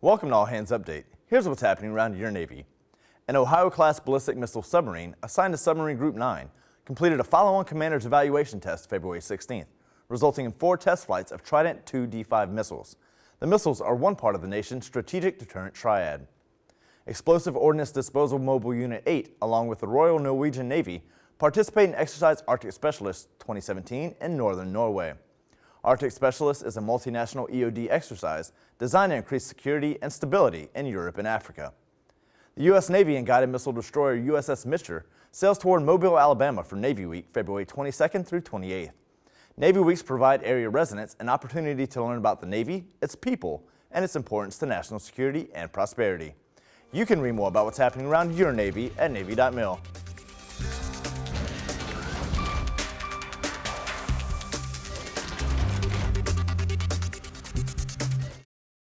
Welcome to All Hands Update. Here's what's happening around your Navy. An Ohio-class ballistic missile submarine assigned to Submarine Group 9 completed a follow-on commander's evaluation test February 16th, resulting in four test flights of Trident II D5 missiles. The missiles are one part of the nation's strategic deterrent triad. Explosive Ordnance Disposal Mobile Unit 8, along with the Royal Norwegian Navy, participate in Exercise Arctic Specialist 2017 in northern Norway. Arctic Specialist is a multinational EOD exercise designed to increase security and stability in Europe and Africa. The U.S. Navy and guided missile destroyer USS Mitscher sails toward Mobile, Alabama for Navy Week, February 22nd through 28th. Navy Weeks provide area residents an opportunity to learn about the Navy, its people, and its importance to national security and prosperity. You can read more about what's happening around your Navy at Navy.mil.